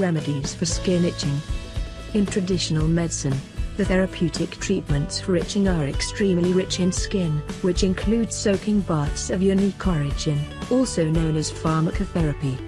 Remedies for skin itching. In traditional medicine, the therapeutic treatments for itching are extremely rich in skin, which include soaking baths of unique origin, also known as pharmacotherapy.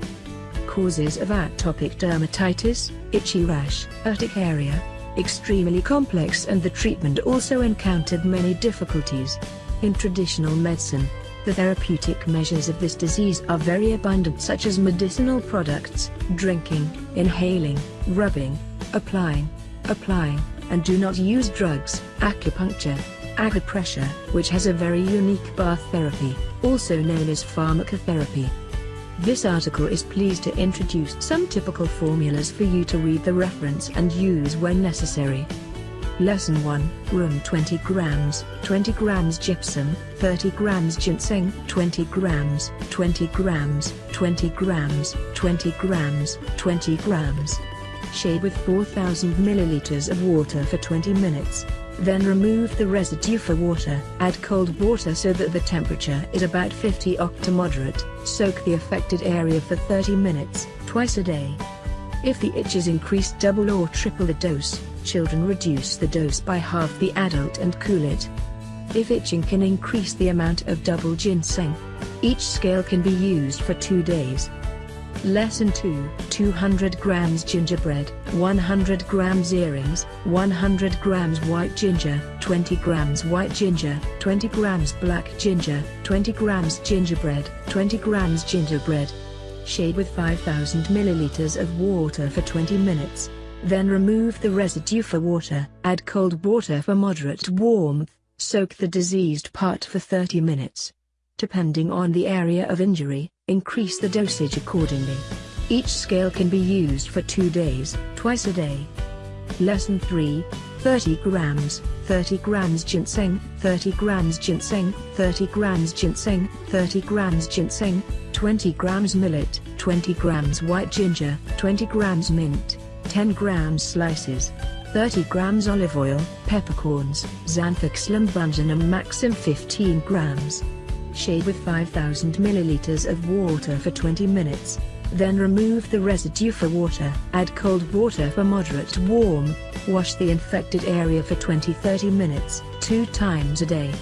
Causes of atopic dermatitis, itchy rash, urticaria, extremely complex and the treatment also encountered many difficulties. In traditional medicine, the therapeutic measures of this disease are very abundant such as medicinal products, drinking, inhaling, rubbing, applying, applying, and do not use drugs, acupuncture, acupressure, which has a very unique bath therapy, also known as pharmacotherapy. This article is pleased to introduce some typical formulas for you to read the reference and use when necessary. Lesson 1, Room 20 grams, 20 grams gypsum, 30 grams ginseng, 20 grams, 20 grams, 20 grams, 20 grams, 20 grams. Shade with 4000 milliliters of water for 20 minutes. Then remove the residue for water. Add cold water so that the temperature is about 50 oct to moderate. Soak the affected area for 30 minutes, twice a day. If the itch is increased double or triple the dose, children reduce the dose by half the adult and cool it. If itching can increase the amount of double ginseng, each scale can be used for two days. Lesson 2 200 grams gingerbread, 100 grams earrings, 100 grams white ginger, 20 grams white ginger, 20 grams black ginger, 20 grams gingerbread, 20 grams gingerbread. Shade with 5000 milliliters of water for 20 minutes. Then remove the residue for water. Add cold water for moderate warmth. Soak the diseased part for 30 minutes. Depending on the area of injury, increase the dosage accordingly. Each scale can be used for two days, twice a day. Lesson 3 30 grams, 30 grams ginseng, 30 grams ginseng, 30 grams ginseng, 30 grams ginseng, 20 grams millet, 20 grams white ginger, 20 grams mint, 10 grams slices, 30 grams olive oil, peppercorns, Zanthoxylum bungeanum maxim 15 grams. Shade with 5000 milliliters of water for 20 minutes. Then remove the residue for water. Add cold water for moderate warm. Wash the infected area for 20-30 minutes, two times a day.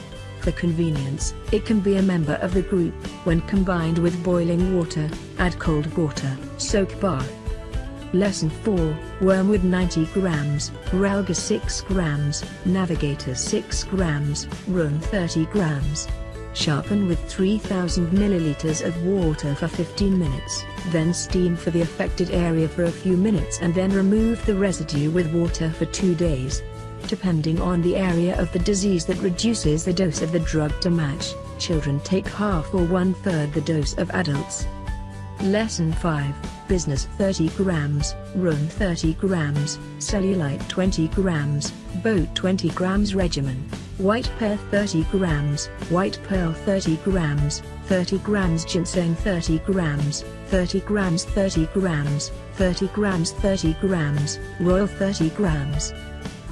For convenience, it can be a member of the group. When combined with boiling water, add cold water. Soak bath. Lesson 4, Wormwood 90 grams, Relga 6 grams, Navigator 6 grams, Room 30 grams. Sharpen with 3000 milliliters of water for 15 minutes, then steam for the affected area for a few minutes and then remove the residue with water for 2 days. Depending on the area of the disease that reduces the dose of the drug to match, children take half or one-third the dose of adults. Lesson 5, Business 30 grams, Room 30 grams, Cellulite 20 grams, Boat 20 grams Regimen. White pear 30 grams, white pearl 30 grams, 30 grams ginseng 30 grams, 30 grams 30 grams, 30 grams 30 grams, royal 30 grams.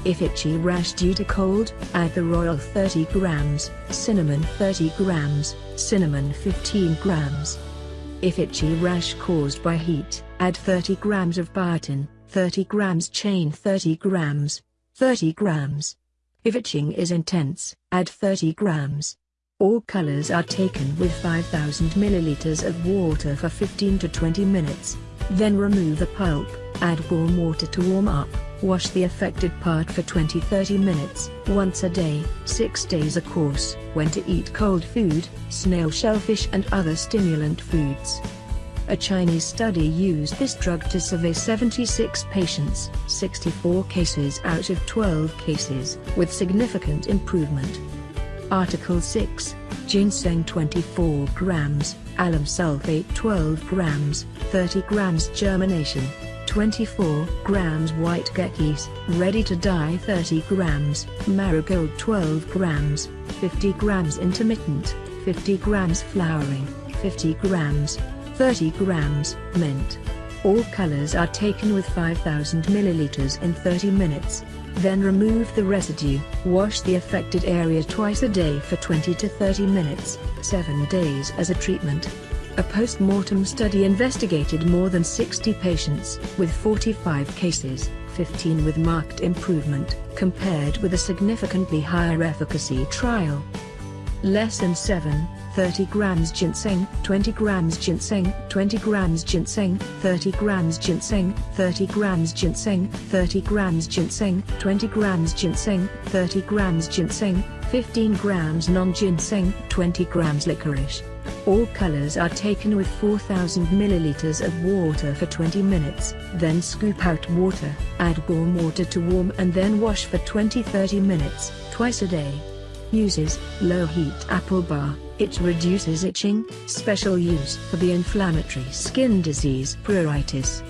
If itchy rash due to cold, add the royal 30 grams, cinnamon 30 grams, cinnamon 15 grams. If itchy rash caused by heat, add 30 grams of biotin, 30 grams chain 30 grams, 30 grams. If itching is intense, add 30 grams. All colors are taken with 5000 milliliters of water for 15 to 20 minutes. Then remove the pulp, add warm water to warm up, wash the affected part for 20-30 minutes, once a day, 6 days a course, when to eat cold food, snail shellfish and other stimulant foods. A Chinese study used this drug to survey 76 patients, 64 cases out of 12 cases, with significant improvement. Article 6, ginseng 24 grams, alum sulfate 12 grams, 30 grams germination, 24 grams white geckos, ready to dye 30 grams, marigold 12 grams, 50 grams intermittent, 50 grams flowering, 50 grams, 30 grams, mint. All colors are taken with 5000 milliliters in 30 minutes. Then remove the residue, wash the affected area twice a day for 20 to 30 minutes, 7 days as a treatment. A post-mortem study investigated more than 60 patients, with 45 cases, 15 with marked improvement, compared with a significantly higher efficacy trial. Lesson 7, 30 grams ginseng, 20 grams ginseng, 20 grams ginseng, 30 grams ginseng, 30 grams ginseng, 30 grams ginseng, 20 grams ginseng, 30 grams ginseng, 15 grams non-ginseng, 20 grams licorice. All colors are taken with 4000 milliliters of water for 20 minutes, then scoop out water, add warm water to warm and then wash for 20-30 minutes, twice a day. Uses, low heat apple bar, it reduces itching, special use for the inflammatory skin disease pruritus.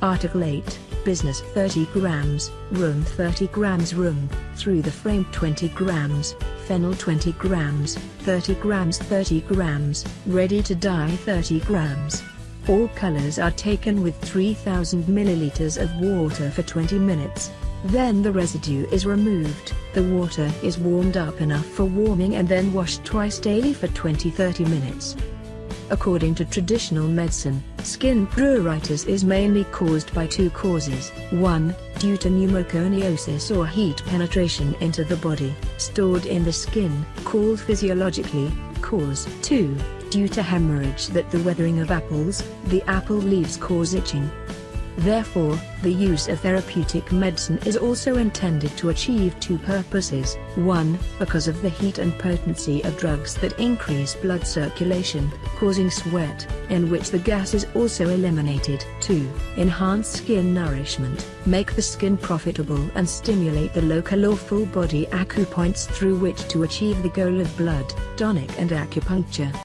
Article 8, Business 30 grams, Room 30 grams Room, through the frame 20 grams, Phenol 20 grams, 30 grams 30 grams, Ready to dye 30 grams. All colors are taken with 3000 milliliters of water for 20 minutes. Then the residue is removed, the water is warmed up enough for warming and then washed twice daily for 20-30 minutes. According to traditional medicine, skin pruritus is mainly caused by two causes. 1. Due to pneumoconiosis or heat penetration into the body, stored in the skin, called physiologically, cause. 2. Due to hemorrhage that the weathering of apples, the apple leaves cause itching. Therefore, the use of therapeutic medicine is also intended to achieve two purposes. 1. Because of the heat and potency of drugs that increase blood circulation, causing sweat, in which the gas is also eliminated. 2. Enhance skin nourishment, make the skin profitable and stimulate the local or full body acupoints through which to achieve the goal of blood, tonic and acupuncture.